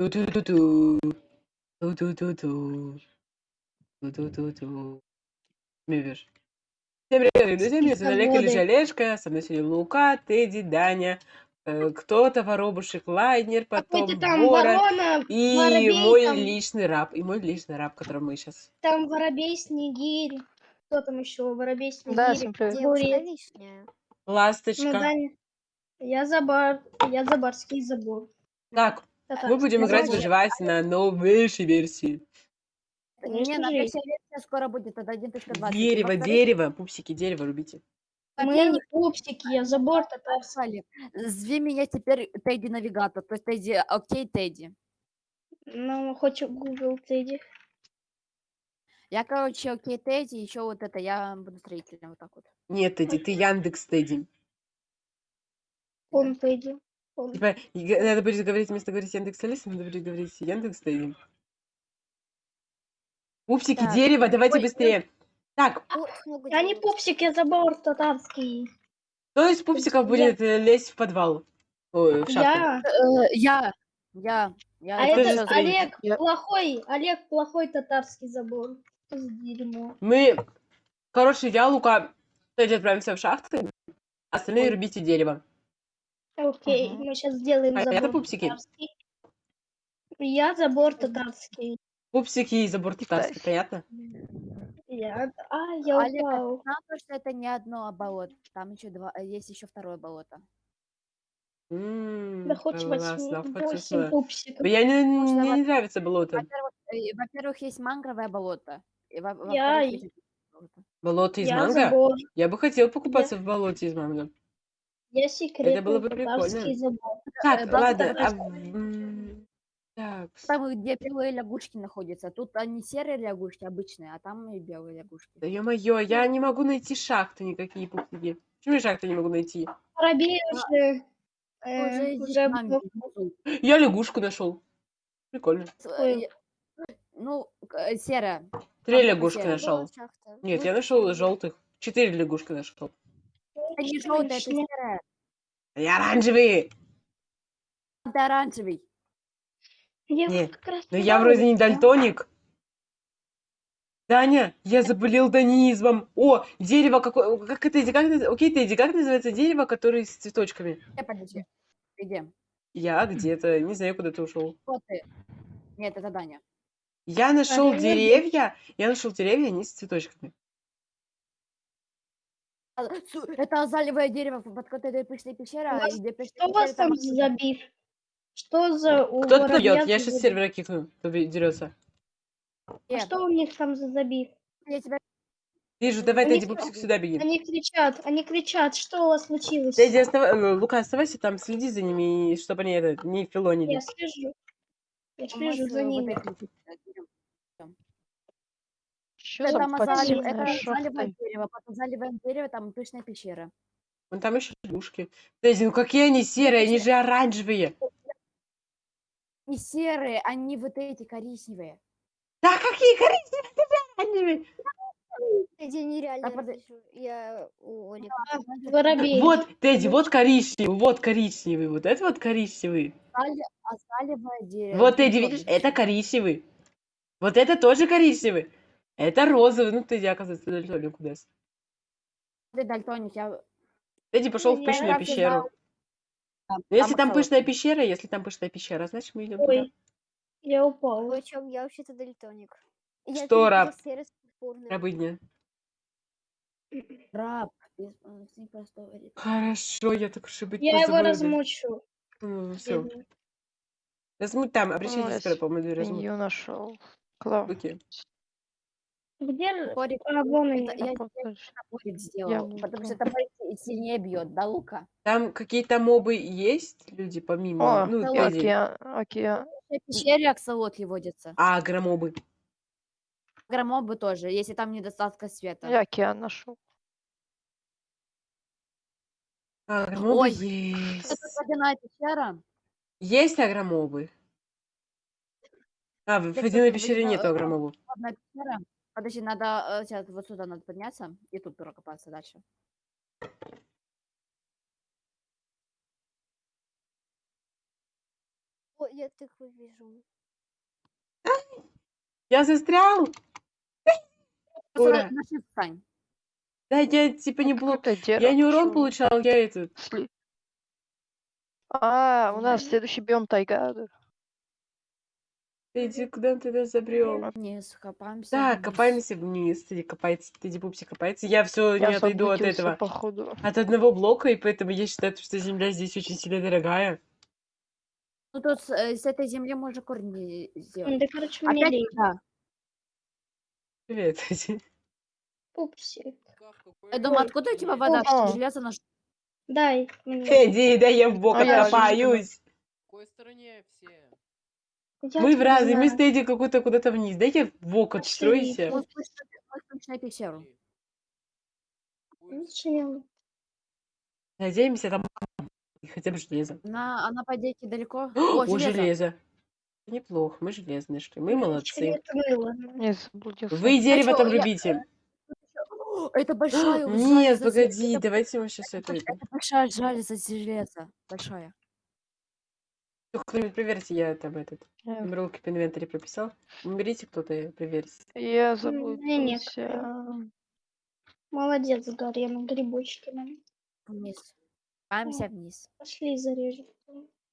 Ту-ту-ту-ту. Ту-ту-ту-ту. Ту-ту-ту-ту. Мивиш. Всем привет, друзья, меня зовут Олег или Олежка, со мной сегодня Лука, Тедди, Даня, э, кто-то, Воробушек, Лайнер, потом Какой-то там Ворон ворона, и воробей, мой там, личный раб, и мой личный раб, которым мы сейчас... там воробей, снегирь. Кто там еще? Воробей, Да, снегирь. Буря. Девушка лишняя. Ну, Ласточка. Даня. Я за бар, я за барский забор. Так, мы будем я играть за- выживать на новейшей версии. Не, на версия скоро будет, это 1.20. Дерево, дерево, пупсики, дерево рубите. Мы во-первых, не пупсики, я за борт. Олег, Зви меня теперь Тедди Навигатор, то есть Тедди, окей, Тедди. Ну, хоть Google Тедди. Я, короче, окей, Тедди, еще вот это, я буду строителем вот так вот. Нет, Тедди, ты Яндекс Тедди. Он Тедди. Он. Типа, надо будет говорить, вместо говорить Яндекс Алиса, надо будет говорить Яндекс Тедди. Пупсики, Так. дерево, давайте Ой, быстрее. Так, Ух, много Я не пупсик, я за борт татарский. кто из пупсиков Я- будет э, лезть в подвал? Ой, в шахту. Я. Э, Я, я, я. А это. Олег Я- плохой, Олег плохой татарский забор. Дерьмо? Мы, короче, я, Лука, отправимся в шахты, остальные Ой. рубите дерево. Окей, Мгм. мы сейчас сделаем А это забор пупсики? татарский. Я забор татарский. Пупсики и забор татарский, понятно? Я... А, я Олег, а упал. знал, то, что это не одно болото, там еще два, э, есть еще второе болото. М, Да хоть классно, восемь, хоть восемь восьмое. пупсиков. Я не, Можно мне не нравится болото. Во-первых, э, во-первых, есть мангровое болото. И во- во-вторых, Я- есть болото. Болото из Я манго? забор. Я бы хотел покупаться в болоте из манго. Я секретный было бы прикольно. забор. Так, Э, да, ладно. да, а, Так, Там, где белые лягушки находятся. Тут они серые лягушки обычные, а там и белые лягушки. да ё-моё, я не могу найти шахты никакие пупсики. Почему я шахты не могу найти? Воробей уже... э, Уже уже нами был- внизу. Я лягушку нашел. Прикольно. С- Ой. э, Ну, к- э, серая. Три Там лягушки нашел. Нет, Ну, я нашел желтых. Четыре лягушки нашел. Не желтая, это Конечно. серая. Они оранжевые. Это оранжевый. Я Не, вот как раз Но я вроде не дальтоник. Даня, я заболел данизмом. О, дерево какое... Как это, как это... Окей, Тедди, как называется дерево, которое с цветочками? Где, подожди. Где? Я где-то, не знаю, куда ты ушел. Кто ты? Нет, это Даня. Я нашел деревья, я нашел деревья, они с цветочками. А, су- Это азалевое дерево, под которой пышная пещера. Вас- где Что у вас там забив? Что за у Кто-то дает, я сейчас сервера кикну, кто дерется. А что у них там за забив? Я тебя... Вижу, давай, Тедди, пупсик, сюда беги. Они кричат, они кричат, что у вас случилось? Тедди, остава- э, Лука, оставайся там, следи за ними, чтобы они это, не филонили. Я слежу. Я слежу за э, ними. Что Это за там азалев- подземная это шахта? дерево. Под азалевое дерево там пышная пещера. Вон там еще лягушки. Тедди, ну какие они серые, они же оранжевые. Не серые, они вот эти коричневые. Да какие коричневые, ты же оранжевые. Я нереально А. Я у. Вот, Тедди, вот коричневый, вот коричневый, вот это вот коричневый. Азале- Азалевое дерево. Вот, Тедди, видишь, это коричневый. Вот это тоже коричневый. Это розовый. Ну, Тедди, оказывается, дальтоник у нас. Ты дальтоник, я... Тедди пошел в Я пышную пещеру. А, Ну, если там пышная пещера, если там пышная пещера, значит, мы идем туда. Ой, я упал. Вы о чем? Я вообще-то дальтоник. Я Что, раб? Рабыня. Раб. Хорошо, я так уж и быть Я его размучу. Ну, все. бедный. Размуть там, обращайтесь, Ой, скоро, по-моему, дверь размуть. Ее нашел. Клав. Где? Топорик, А, вон они. я топорик сделал, потому что топорик сильнее бьет, да, Лука? Там какие-то мобы есть, люди, помимо, О, ну, океан, океан. В пещере аксолотли водятся. А, агромобы. Громобы тоже, если там недостатка света. Я океан нашел. А, Агромобы Ой, есть. Это водяная пещера. Есть агромобы? А, в водяной водяная- пещере нету э, агромобов. Водная пещера. Подожди, надо э, сейчас вот сюда надо подняться и тут прокопаться дальше. О, я тыкву вижу. Я застрял! Ура. Да, я типа не дерево. Я не урон получал, я этот... А, у нас следующий биом тайга. Иди, куда ты нас забрел? Вниз, копаемся. Да, вниз. копаемся вниз. Ты копается, ты пупси копается. Я все не отойду от этого. походу. От одного блока, и поэтому я считаю, что земля здесь очень сильно дорогая. Ну тут с, э, с этой земли можно корни сделать. Да, короче, Опять мне лень. да. Привет. Пупси. Я думаю, откуда у тебя вода? Железо наш... Дай. Иди, да я в бок А откопаюсь. В какой стороне все? Я Вы в разы, мы стоите какую-то куда-то вниз. Дайте в бок отстроите. Надеемся, там хотя бы железо. На, она на подейке далеко? О, О железо. железо. Неплохо, мы железные шли, мы молодцы. Вы а дерево там любите. Это большая... Нет, погоди, давайте мы сейчас это... Это большая жаль за железо, большая. Кто-нибудь проверьте, я там этот... Ролки по инвентаре прописал. Уберите кто-то и проверьте. Я не, не, заблудился. Молодец, Гарри, на грибочки. нам. Вниз. Копаемся вниз. Пошли зарежем.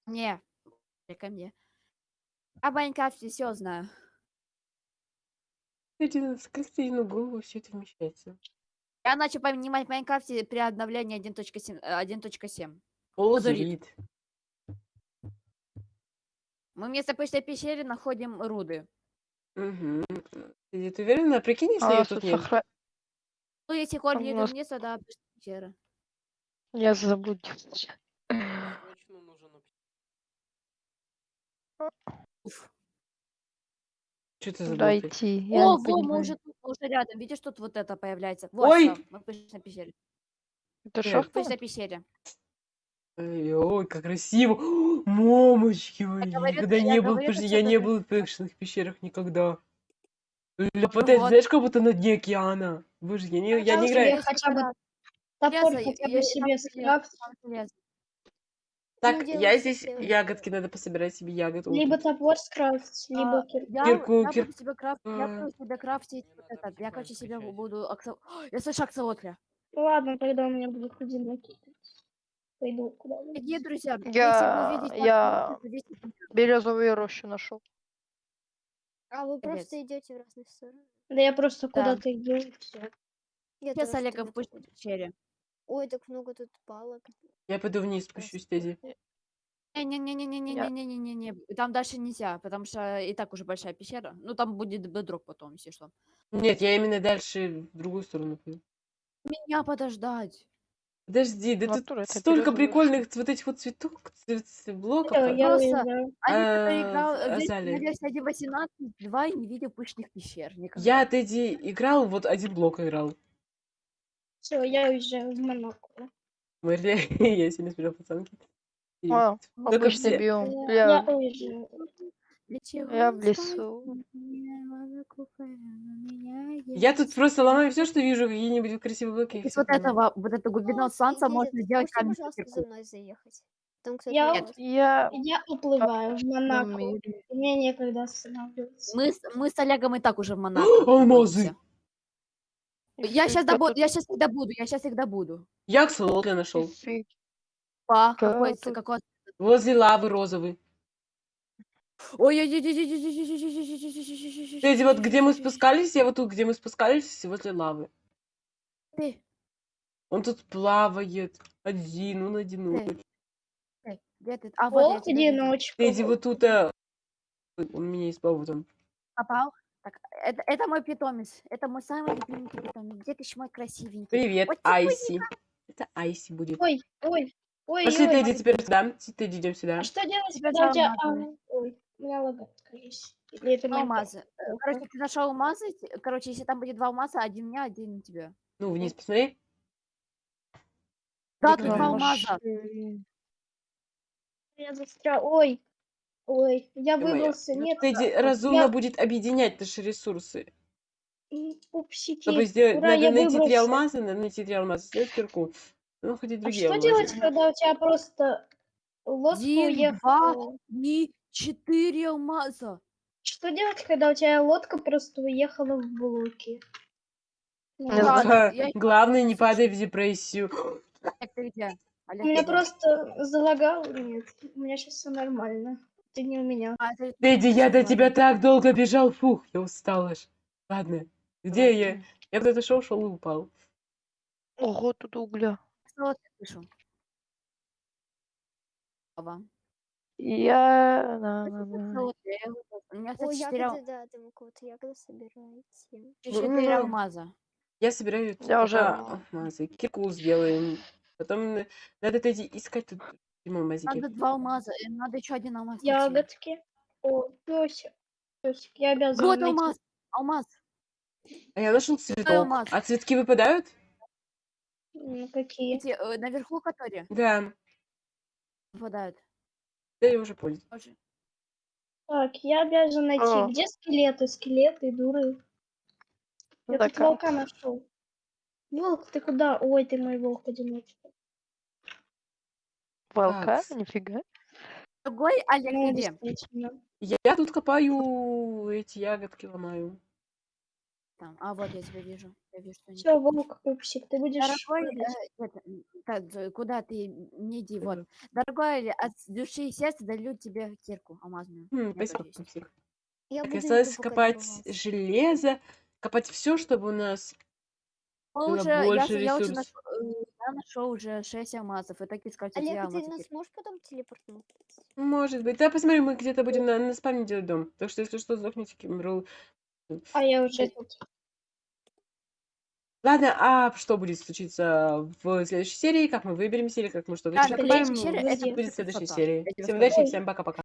Не. Ты ко мне. А Майнкрафте все знаю. Один- Как ты на голову все это вмещается? Я начал понимать в Майнкрафте при обновлении 1.7. э, 1.7. Полузарит. Мы вместо почтой пещеры находим руды. Угу. Ты, ты уверена? Прикинь, если А ее тут нет. сохра- Ну, если корни идут нас- вниз, тогда почта пещера. Я нужен Уф. Что ты Куда забыл? идти? Я О, во, мы уже тут, мы уже рядом. Видишь, тут вот это появляется. Вот, Ой! всё, мы в почтой пещере. Это что? В почтой пещере. Ой, ой, как красиво. Мамочки мои. говорю, Никогда я не был, говорю, подожди, что я не был в пэкшенных пещерах никогда. Ля, Ну вот. знаешь, как будто на дне океана. Боже, я не, я не Пожалуйста, играю. я хотя бы топор Железо, хотя я- бы я- себе там скрафт. Там железо. Так, делай я здесь ягодки, надо пособирать себе ягод. Либо топор скрафтить, либо А, Я, Кирку, я кир- буду себе крафтить, я а. буду себе крафтить вот этот. Я, короче, себе буду... аксо- Я слышу аксолотля. Ладно, тогда у меня будет одинокий. Пойду куда-нибудь. Дорогие друзья, Я- вы увидите я-. Березовую рощу нашел. А вы просто идете в разные стороны. Да я просто Да. куда-то иду. Я Сейчас Олега в почтой иду. пещере. Ой, так много тут палок. Я пойду вниз спущусь, Тедди. Не-не-не-не-не-не-не-не-не-не. Там дальше нельзя, потому что и так уже большая пещера. Ну, там будет бедрок потом, если что. Нет, я именно дальше в другую сторону пойду. Меня подождать. Подожди, да тут это столько прикольных вот этих вот цветок, ц- ц- блоков. А- я Просто уезжаю. Они, А, которые играл в в версии- Азале. на версии 1.18, 2 и не видел пышных пещер. Никогда. Я, Тедди, играл, вот один блок играл. Все, я уезжаю в Монако. Мэрли, я сегодня смотрел пацанки. И А, Только обычный все- биом. Я, я Я, уезжаю. Для чего я в лесу. Я тут просто ломаю все, что вижу, какие-нибудь красивые блоки. и Из вот этого, вот эту глубину О, солнца можно сделать камень пожалуйста, за кирку. мной заехать? Там, кстати, Я-. Я Я уплываю в Монако. Мне некогда останавливаться. Мы, с- мы с Олегом и так уже в Монако. Алмазы! Я сейчас тут- я сейчас их добуду, я сейчас их добуду. Я аксолотля нашел. Па, какой, какой... Возле лавы розовый. Ой ой Тедди, вот где мы спускались, я вот тут, где мы спускались, возле лавы. Ты, Он тут плавает. Один, он одиночек. где ты? А, вот одиночка. Тедди вот тут, он меня избавил там. Попал? Так, это, это мой питомец. Это мой самый любимый питомец. Где ты ж мой красивенький? Привет, Вот Айси. Это Айси будет. Ой, ой, ой, Пошли, ой. Тедди, теперь сюда. Тедди, идем сюда. А что делать, алмазы. а, Ой, у меня лагает, кажется. Или это? Алмазы. Э, Короче, ты нашел алмазы. Короче, если там будет два алмаза, один мне, один тебе. Ну, вниз посмотри. Да, тут два алмаза. Я застрял. Ой, ой, я Ты моя. выбрался. Нет, Тедди, а, разумно я- будет объединять наши ресурсы. пупсики. Чтобы сделать, Ура, надо найти три алмаза, надо найти три алмаза, сделать кирку. Ну, хоть и А другие что алмазы. делать, когда у тебя просто лодка Один, уехала? Четыре алмаза. Что делать, когда у тебя лодка просто уехала в блоки? Ну, я- Главное, не падай в депрессию. Ты где? У меня где? просто залагало. Нет, у меня сейчас все нормально. Ты не у меня. А, это- Дэдди, я до тебя так долго бежал. Фух, я устал аж. Ладно. Где я? Ладно. Я куда-то шел, шел и упал. Ого, тут угля. Вот я слышу? Ава. Я... на- на- на. У меня, О, кстати, четыре, ал- ягоды, да, там у кого-то ягоды собираете. четыре Ну, алмаза. Я собираю Я уже- алмазы. Кирку сделаем. Потом на- надо Дэдди искать тут алмазики. Надо два алмаза, э, надо еще один алмаз найти. Ягодки. О, песик. Песик, я обязан Вот найти. алмаз, алмаз. А я нашел цветок. алмаз. А цветки выпадают? Ну, какие? Эти, э, наверху которые Да. выпадают. Да я уже понял. Так, я обязан найти. О. Где скелеты? Скелеты, дуры. Я Да тут волка нашел. Волк, ты куда? Ой, ты мой волк одиночка. Волка? Так. Нифига. Другой Олег Ну, где? я тут копаю эти ягодки, ломаю. Там. А вот я тебя вижу. Я вижу, что Все, волк, пупсик, ты будешь... Дорогой, э, это, так, куда ты не иди, вот. Дорогой, Али, от души и сердца дарю тебе кирку алмазную. Хм, спасибо. Пупсик. Я осталось копать железо, копать все, чтобы у нас уже, я, я уже нашел, э, я нашел уже 6 алмазов. И так искать эти Олег, а ты нас можешь потом телепортнуть? Может быть. Да, посмотри, мы где-то будем на, на спавне делать дом. Так что, если что, сдохните, Кимрл. А я уже тут. Ладно, а что будет случиться в следующей серии? Как мы выберемся или как мы что-то Да, серия будет в следующей серии. Всем удачи, всем пока-пока.